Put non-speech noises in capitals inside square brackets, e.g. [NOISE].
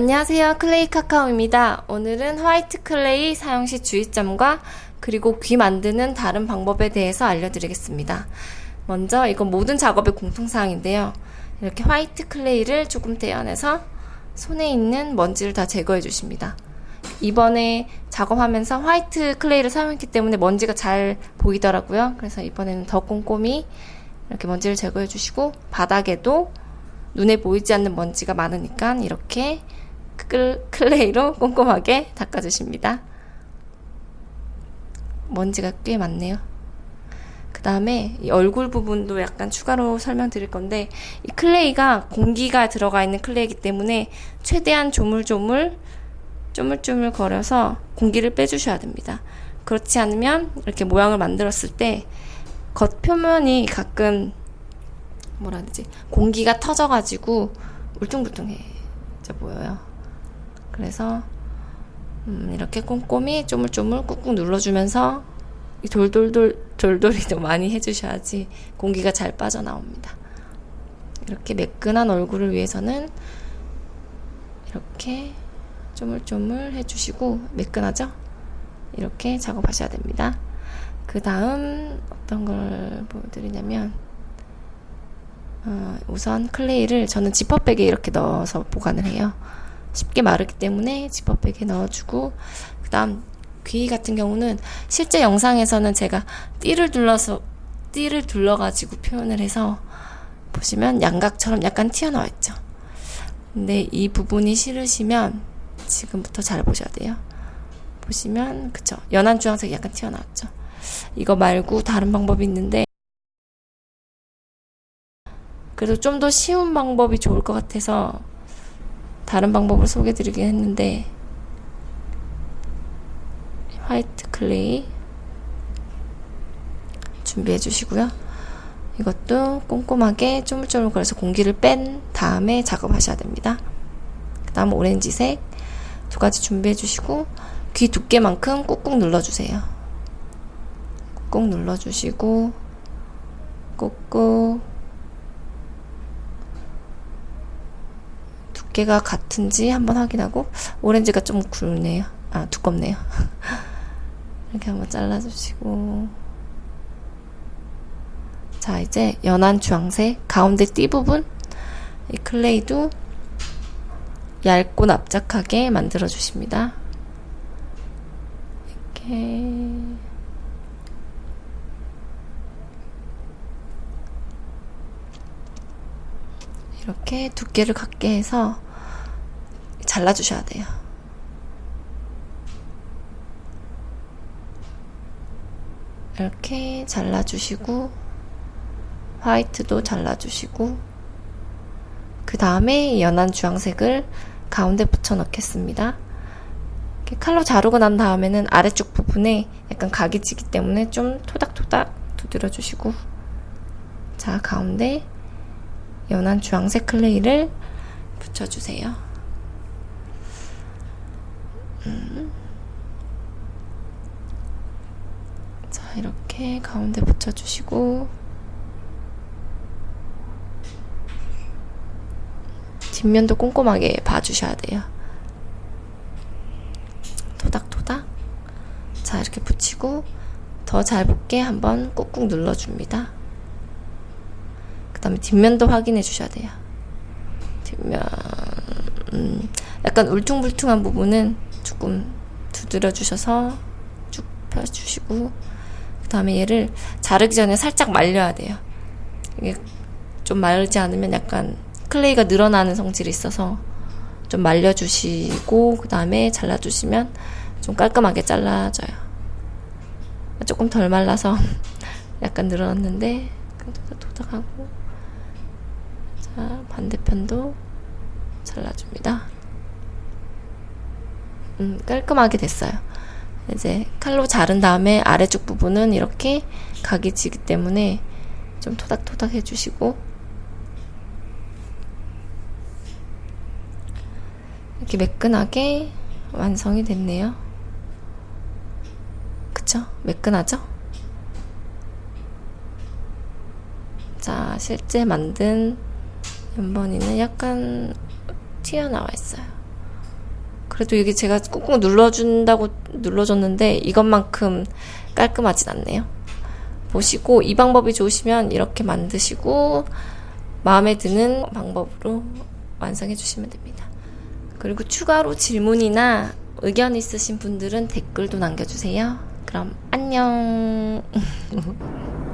안녕하세요. 클레이 카카오입니다. 오늘은 white clay 사용 시 주의점과 그리고 귀 만드는 다른 방법에 대해서 알려드리겠습니다. 먼저 이건 모든 작업의 공통사항인데요. 이렇게 white clay를 조금 떼어내서 손에 있는 먼지를 다 제거해 주십니다. 이번에 작업하면서 white clay를 사용했기 때문에 먼지가 잘 보이더라고요. 그래서 이번에는 더 꼼꼼히 이렇게 먼지를 제거해 주시고 바닥에도 눈에 보이지 않는 먼지가 많으니까 이렇게 clay로 꼼꼼하게 닦아주십니다. 먼지가 꽤 많네요. 그 다음에 얼굴 부분도 약간 추가로 설명드릴 건데 이 clay가 공기가 들어가 있는 clay이기 때문에 최대한 조물조물 쪼물쪼물 거려서 공기를 빼주셔야 됩니다. 그렇지 않으면 이렇게 모양을 만들었을 때 겉표면이 가끔 뭐라 해야 되지 공기가 터져가지고 울퉁불퉁해져 보여요. 그래서 음, 이렇게 꼼꼼히 쪼물쪼물 꾹꾹 눌러주면서 이 돌돌돌 돌돌이도 많이 해주셔야지 공기가 잘 빠져나옵니다. 이렇게 매끈한 얼굴을 위해서는 이렇게 쪼물쪼물 해주시고 매끈하죠? 이렇게 작업하셔야 됩니다. 그 다음 어떤 걸 보여드리냐면 어, 우선 클레이를 저는 지퍼백에 이렇게 넣어서 보관을 해요. 쉽게 마르기 때문에 지퍼백에 넣어주고 그 다음 귀 같은 경우는 실제 영상에서는 제가 띠를 둘러서 띠를 둘러가지고 표현을 해서 보시면 양각처럼 약간 튀어나와 있죠. 근데 이 부분이 싫으시면 지금부터 잘 보셔야 돼요. 보시면 그쵸 연한 주황색이 약간 튀어나왔죠. 이거 말고 다른 방법이 있는데 그래도 좀 더 쉬운 방법이 좋을 것 같아서 다른 방법을 소개드리긴 했는데 화이트 클레이 준비해 주시고요. 이것도 꼼꼼하게 쪼물쪼물 걸어서 공기를 뺀 다음에 작업하셔야 됩니다. 그 다음 오렌지색 두 가지 준비해 주시고 귀 두께만큼 꾹꾹 눌러주세요. 꾹꾹 눌러주시고 꾹꾹 두께가 같은지 한번 확인하고 오렌지가 좀 굵네요. 아 두껍네요. [LAUGHS] 이렇게 한번 잘라주시고 자 이제 연한 주황색 가운데 띠 부분 이 클레이도 얇고 납작하게 만들어 주십니다. 이렇게 이렇게 두께를 갖게 해서 잘라주셔야 돼요. 이렇게 잘라주시고 화이트도 잘라주시고 그 다음에 연한 주황색을 가운데 붙여 넣겠습니다. 칼로 자르고 난 다음에는 아래쪽 부분에 약간 각이 지기 때문에 좀 토닥토닥 두드려 주시고 자 가운데 연한 주황색 클레이를 붙여주세요. 이렇게 가운데 붙여주시고 뒷면도 꼼꼼하게 봐주셔야 돼요. 토닥토닥 자 이렇게 붙이고 더 잘 붙게 한번 꾹꾹 눌러줍니다. 그 다음에 뒷면도 확인해 주셔야 돼요. 뒷면 음, 약간 울퉁불퉁한 부분은 조금 두드려 주셔서 쭉 펴주시고 그 다음에 얘를 자르기 전에 살짝 말려야 돼요. 이게 좀 말지 않으면 약간 클레이가 늘어나는 성질이 있어서 좀 말려주시고 그 다음에 잘라주시면 좀 깔끔하게 잘라져요. 조금 덜 말라서 [LAUGHS] 약간 늘어났는데 도닥도닥하고 자 반대편도 잘라줍니다. 음, 깔끔하게 됐어요. 이제 칼로 자른 다음에 아래쪽 부분은 이렇게 각이 지기 때문에 좀 토닥토닥 해주시고 이렇게 매끈하게 완성이 됐네요. 그쵸? 매끈하죠? 자, 실제 만든 연번이는 약간 튀어나와 있어요. 그래도 이게 제가 꾹꾹 눌러준다고 눌러줬는데 이것만큼 깔끔하진 않네요. 보시고 이 방법이 좋으시면 이렇게 만드시고 마음에 드는 방법으로 완성해 주시면 됩니다. 그리고 추가로 질문이나 의견 있으신 분들은 댓글도 남겨주세요. 그럼 안녕. [LAUGHS]